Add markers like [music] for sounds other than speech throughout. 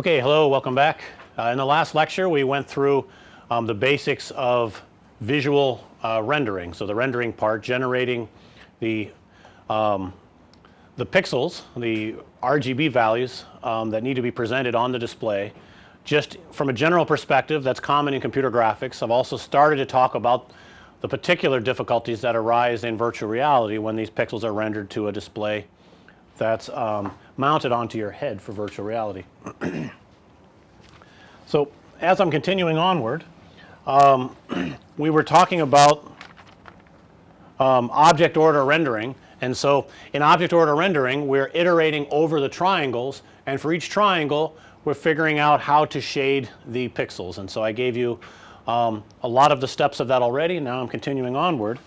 Okay, hello, welcome back. Uh, in the last lecture we went through um, the basics of visual uh, rendering. So, the rendering part generating the um, the pixels, the RGB values um, that need to be presented on the display. Just from a general perspective that's common in computer graphics. I've also started to talk about the particular difficulties that arise in virtual reality when these pixels are rendered to a display that's um, mounted onto your head for virtual reality. [clears throat] so, as I'm continuing onward, um, [clears throat] we were talking about um, object order rendering and so in object order rendering we're iterating over the triangles and for each triangle we're figuring out how to shade the pixels and so I gave you um, a lot of the steps of that already now I'm continuing onward.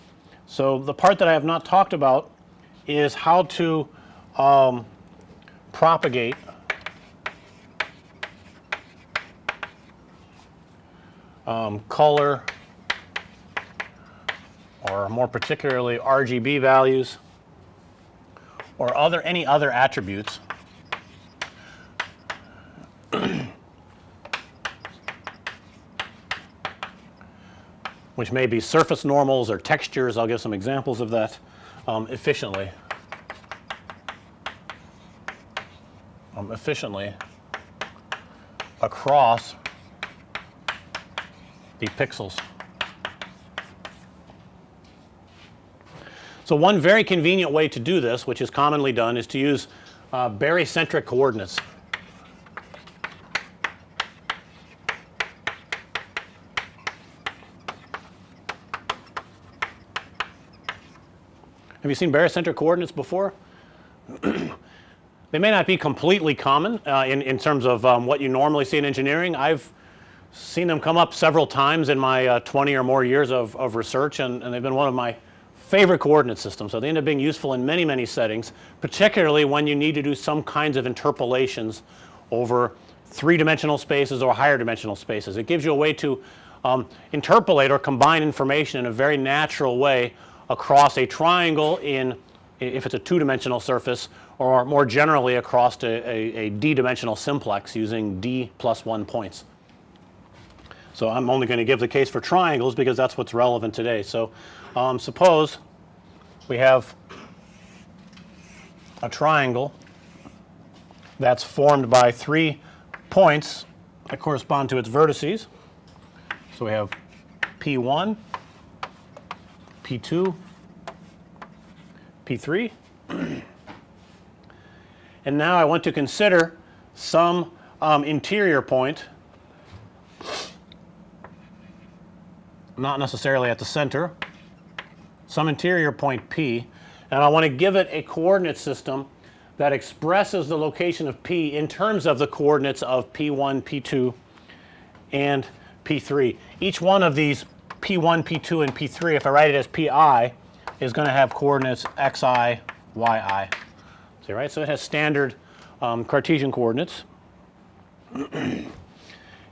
So the part that I have not talked about is how to um, propagate um, color or more particularly RGB values or other any other attributes which may be surface normals or textures. I'll give some examples of that um, efficiently. Um, efficiently across the pixels. So, one very convenient way to do this which is commonly done is to use uh, barycentric coordinates. Have you seen barycentric coordinates before? They may not be completely common uh, in, in terms of um, what you normally see in engineering. I've seen them come up several times in my uh, 20 or more years of, of research and, and they've been one of my favorite coordinate systems. So, they end up being useful in many, many settings particularly when you need to do some kinds of interpolations over 3 dimensional spaces or higher dimensional spaces. It gives you a way to um, interpolate or combine information in a very natural way across a triangle in if it's a 2 dimensional surface or more generally across a, a, a d dimensional simplex using d plus 1 points. So, I'm only going to give the case for triangles because that's what's relevant today. So, um, suppose we have a triangle that's formed by 3 points that correspond to its vertices. So, we have P 1, P 2, P 3 and now I want to consider some um, interior point not necessarily at the center some interior point P and I want to give it a coordinate system that expresses the location of P in terms of the coordinates of P1, P2 and P3. Each one of these P1, P2 and P3 if I write it as Pi is going to have coordinates xi, yi. See right. So, it has standard um, Cartesian coordinates [clears throat] and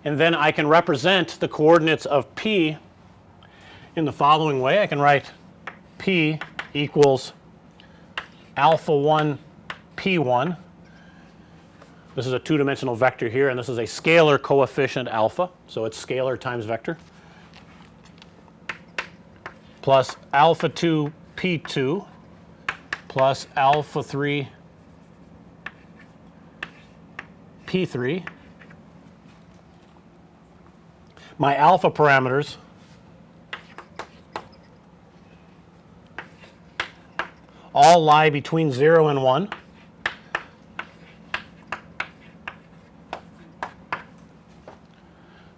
then I can represent the coordinates of P in the following way. I can write P equals alpha 1 P 1. This is a 2 dimensional vector here and this is a scalar coefficient alpha. So, it's scalar times vector plus alpha 2 P 2 plus alpha 3 P 3. My alpha parameters all lie between 0 and 1.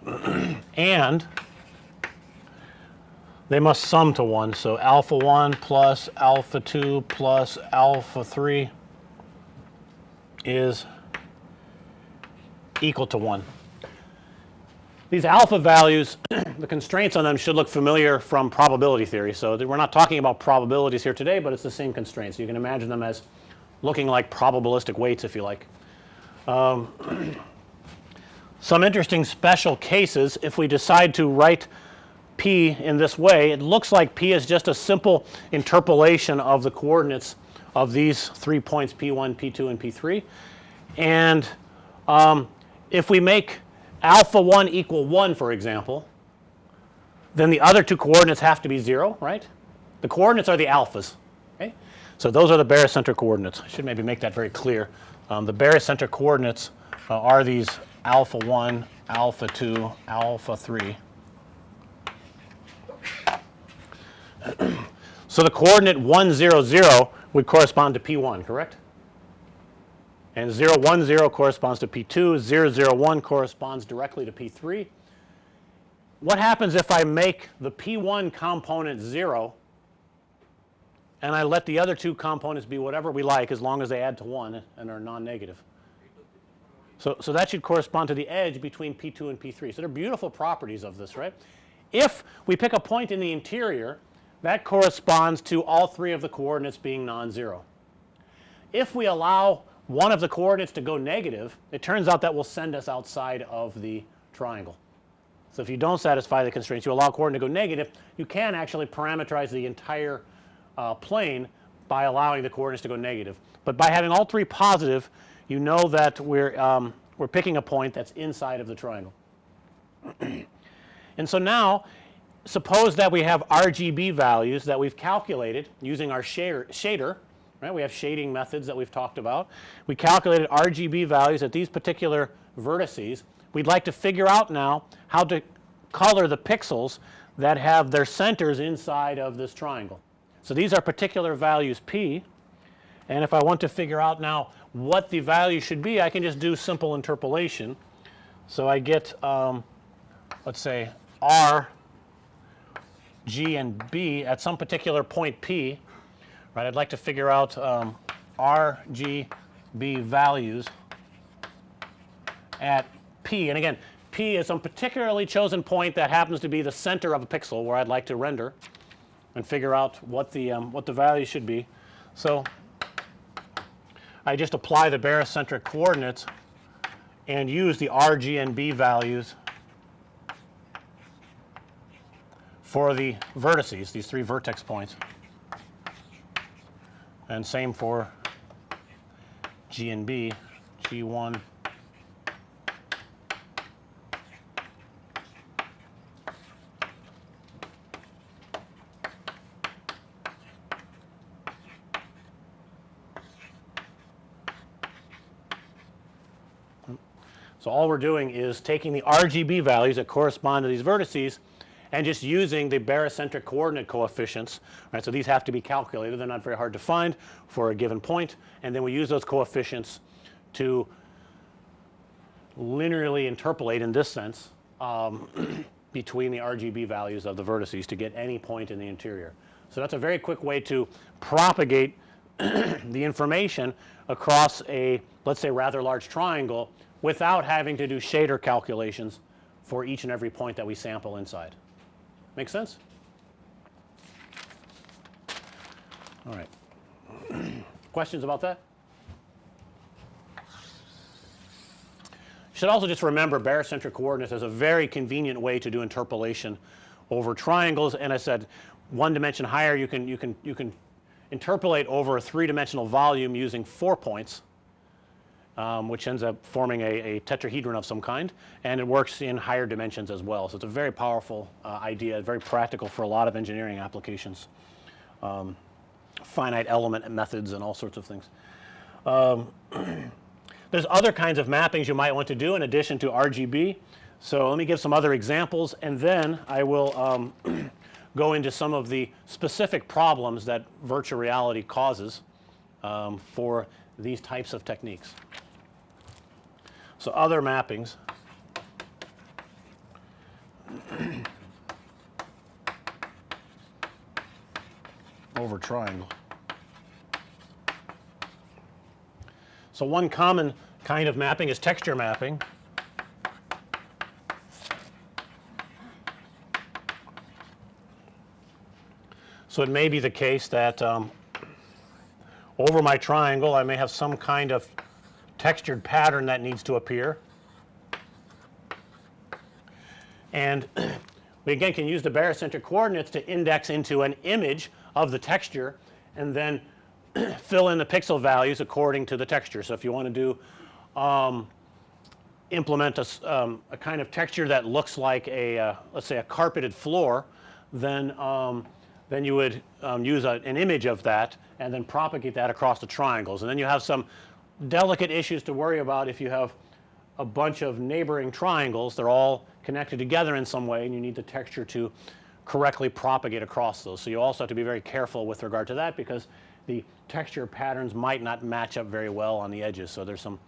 [clears throat] and they must sum to 1. So, alpha 1 plus alpha 2 plus alpha 3 is equal to 1. These alpha values [clears throat] the constraints on them should look familiar from probability theory. So, we're not talking about probabilities here today, but it's the same constraints. You can imagine them as looking like probabilistic weights if you like. Um, [clears throat] some interesting special cases if we decide to write P in this way it looks like P is just a simple interpolation of the coordinates of these 3 points P 1, P 2 and P 3 and um, if we make alpha 1 equal 1 for example, then the other two coordinates have to be 0 right. The coordinates are the alphas okay. So, those are the barycentric coordinates I should maybe make that very clear. Um, the barycentric coordinates uh, are these alpha 1, alpha 2, alpha 3. [clears throat] so, the coordinate 1 0 0 would correspond to P 1 correct and 0 1 0 corresponds to P 2, 0 0 1 corresponds directly to P 3. What happens if I make the P 1 component 0 and I let the other two components be whatever we like as long as they add to 1 and are non-negative. So, so that should correspond to the edge between P 2 and P 3. So, they're beautiful properties of this right. If we pick a point in the interior that corresponds to all three of the coordinates being non-zero. If we allow one of the coordinates to go negative, it turns out that will send us outside of the triangle. So, if you don't satisfy the constraints you allow coordinate to go negative, you can actually parameterize the entire uh, plane by allowing the coordinates to go negative. But by having all three positive, you know that we're, um, we're picking a point that's inside of the triangle. [clears throat] and so now suppose that we have RGB values that we've calculated using our shader, shader right. We have shading methods that we've talked about. We calculated RGB values at these particular vertices. We'd like to figure out now how to color the pixels that have their centers inside of this triangle. So, these are particular values P and if I want to figure out now what the value should be I can just do simple interpolation. So, I get um, let's say R G and B at some particular point P right. I'd like to figure out um, R, G, B values at P and again P is some particularly chosen point that happens to be the center of a pixel where I'd like to render and figure out what the um, what the value should be. So, I just apply the barycentric coordinates and use the R, G and B values for the vertices these three vertex points and same for G and B, G1 So, all we're doing is taking the RGB values that correspond to these vertices and just using the barycentric coordinate coefficients right. So, these have to be calculated they are not very hard to find for a given point and then we use those coefficients to linearly interpolate in this sense um, [clears throat] between the RGB values of the vertices to get any point in the interior. So, that's a very quick way to propagate [clears throat] the information across a let's say rather large triangle without having to do shader calculations for each and every point that we sample inside. Make sense? All right. [clears throat] Questions about that? You should also just remember barycentric coordinates as a very convenient way to do interpolation over triangles and I said one dimension higher you can you can you can interpolate over a three dimensional volume using 4 points um, which ends up forming a, a, tetrahedron of some kind and it works in higher dimensions as well. So, it's a very powerful uh, idea very practical for a lot of engineering applications, um, finite element methods and all sorts of things. Um, [clears throat] there's other kinds of mappings you might want to do in addition to RGB. So, let me give some other examples and then I will um, [clears throat] go into some of the specific problems that virtual reality causes um, for these types of techniques. So, other mappings over triangle. So, one common kind of mapping is texture mapping. So, it may be the case that um, over my triangle I may have some kind of textured pattern that needs to appear. And [clears throat] we again can use the barycentric coordinates to index into an image of the texture and then [clears throat] fill in the pixel values according to the texture. So, if you want to do um, implement a, um, a kind of texture that looks like a uh, let's say a carpeted floor, then um, then you would um, use a, an image of that and then propagate that across the triangles. And then you have some delicate issues to worry about if you have a bunch of neighboring triangles. They're all connected together in some way and you need the texture to correctly propagate across those. So, you also have to be very careful with regard to that because the texture patterns might not match up very well on the edges. So, there's some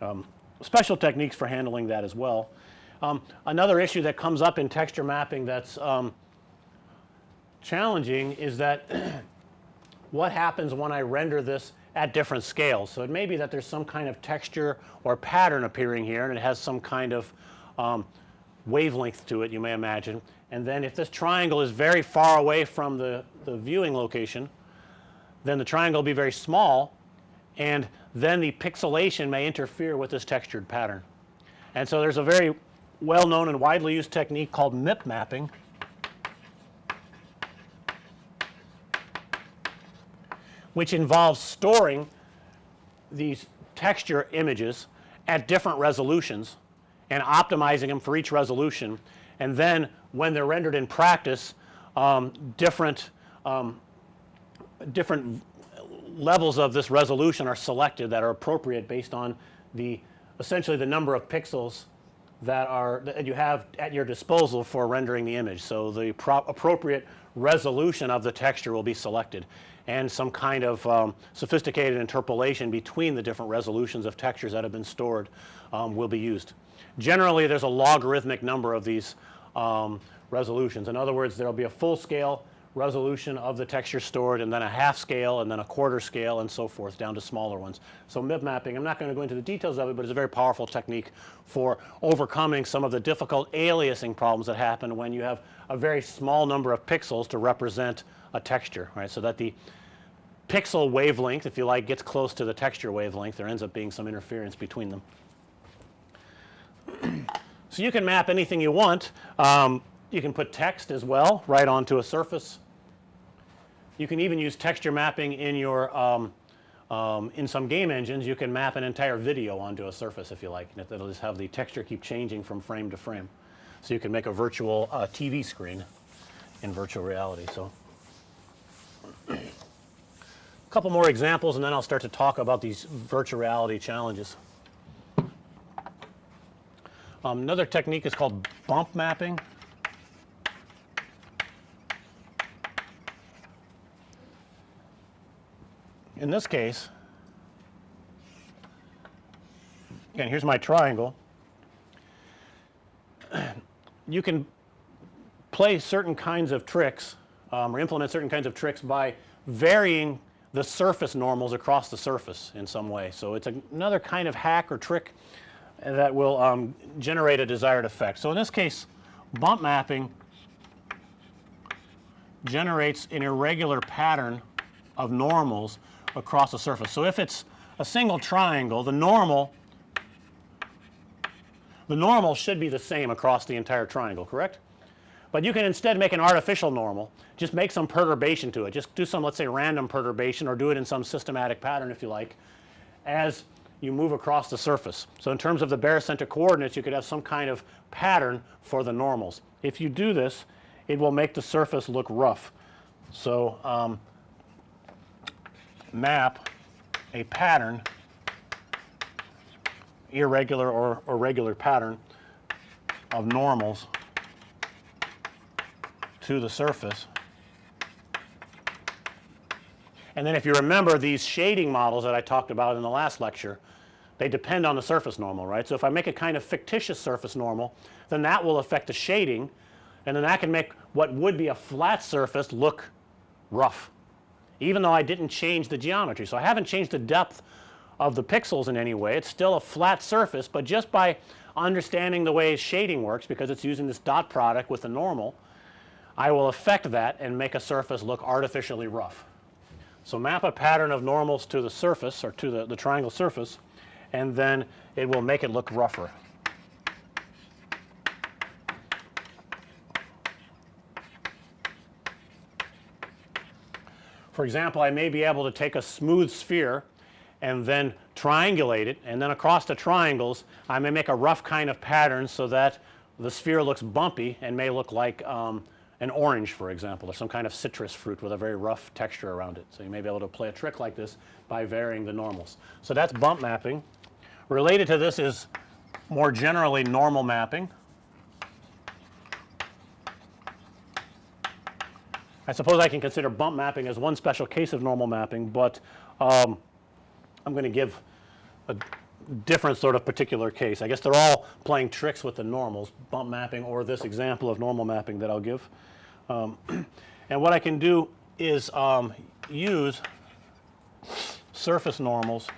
um, special techniques for handling that as well. Um, another issue that comes up in texture mapping that's um, challenging is that [clears throat] what happens when I render this at different scales. So, it may be that there's some kind of texture or pattern appearing here and it has some kind of um, wavelength to it you may imagine. And then if this triangle is very far away from the, the viewing location, then the triangle will be very small and then the pixelation may interfere with this textured pattern. And so, there's a very well known and widely used technique called MIP mapping which involves storing these texture images at different resolutions and optimizing them for each resolution. And then when they're rendered in practice, um, different um, different levels of this resolution are selected that are appropriate based on the essentially the number of pixels that are that you have at your disposal for rendering the image. So, the pro- appropriate resolution of the texture will be selected and some kind of um, sophisticated interpolation between the different resolutions of textures that have been stored um, will be used. Generally, there's a logarithmic number of these um, resolutions. In other words, there will be a full scale resolution of the texture stored and then a half scale and then a quarter scale and so forth down to smaller ones. So, MIP mapping, I'm not going to go into the details of it, but it's a very powerful technique for overcoming some of the difficult aliasing problems that happen when you have a very small number of pixels to represent a texture, right. So, that the pixel wavelength if you like gets close to the texture wavelength there ends up being some interference between them. [clears throat] so, you can map anything you want. Um, you can put text as well right onto a surface. You can even use texture mapping in your um, um, in some game engines you can map an entire video onto a surface if you like. And it will just have the texture keep changing from frame to frame. So, you can make a virtual uh, TV screen in virtual reality. So, a [clears throat] couple more examples and then I'll start to talk about these virtual reality challenges. Um, another technique is called bump mapping. In this case, again here's my triangle. You can play certain kinds of tricks um, or implement certain kinds of tricks by varying the surface normals across the surface in some way. So, it's another kind of hack or trick that will um, generate a desired effect. So, in this case bump mapping generates an irregular pattern of normals across the surface. So, if it's a single triangle the normal the normal should be the same across the entire triangle correct. But you can instead make an artificial normal just make some perturbation to it just do some let's say random perturbation or do it in some systematic pattern if you like as you move across the surface. So, in terms of the barycentric coordinates you could have some kind of pattern for the normals. If you do this it will make the surface look rough. So, um, map a pattern irregular or, or regular pattern of normals to the surface. And then if you remember these shading models that I talked about in the last lecture, they depend on the surface normal, right. So, if I make a kind of fictitious surface normal, then that will affect the shading and then that can make what would be a flat surface look rough even though I didn't change the geometry. So, I haven't changed the depth of the pixels in any way. It's still a flat surface, but just by understanding the way shading works because it's using this dot product with the normal, I will affect that and make a surface look artificially rough. So, map a pattern of normals to the surface or to the, the triangle surface and then it will make it look rougher. For example, I may be able to take a smooth sphere and then triangulate it and then across the triangles I may make a rough kind of pattern so that the sphere looks bumpy and may look like um, an orange for example or some kind of citrus fruit with a very rough texture around it. So, you may be able to play a trick like this by varying the normals. So, that's bump mapping. Related to this is more generally normal mapping. I suppose I can consider bump mapping as one special case of normal mapping, but um, I'm going to give a different sort of particular case. I guess they're all playing tricks with the normals, bump mapping or this example of normal mapping that I'll give. Um, [clears throat] and what I can do is um, use surface normals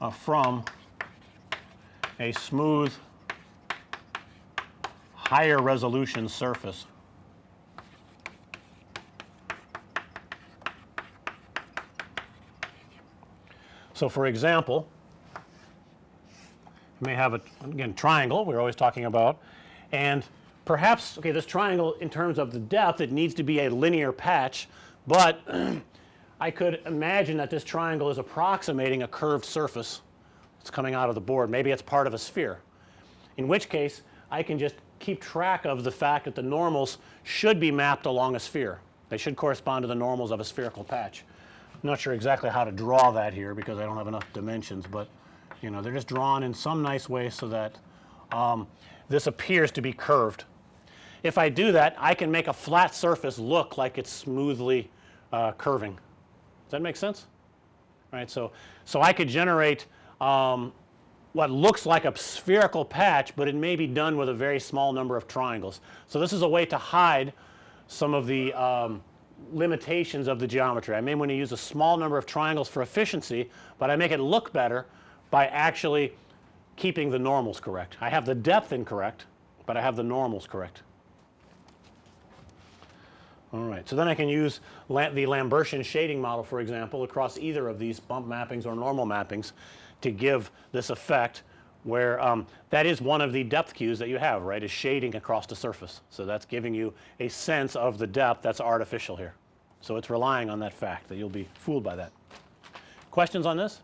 uh, from a smooth higher resolution surface. So, for example, you may have a again triangle we're always talking about and perhaps okay this triangle in terms of the depth it needs to be a linear patch, but [clears throat] I could imagine that this triangle is approximating a curved surface that's coming out of the board. Maybe it's part of a sphere. In which case I can just keep track of the fact that the normals should be mapped along a sphere. They should correspond to the normals of a spherical patch. I'm not sure exactly how to draw that here because I don't have enough dimensions, but you know they're just drawn in some nice way so that um, this appears to be curved. If I do that I can make a flat surface look like it's smoothly uh, curving. Does that make sense? Right. So, so I could generate um, what looks like a spherical patch, but it may be done with a very small number of triangles. So, this is a way to hide some of the um, limitations of the geometry. I may want to use a small number of triangles for efficiency, but I make it look better by actually keeping the normals correct. I have the depth incorrect, but I have the normals correct. All right. So, then I can use La the Lambertian shading model for example across either of these bump mappings or normal mappings to give this effect where um, that is one of the depth cues that you have right is shading across the surface. So, that's giving you a sense of the depth that's artificial here. So, it's relying on that fact that you'll be fooled by that. Questions on this?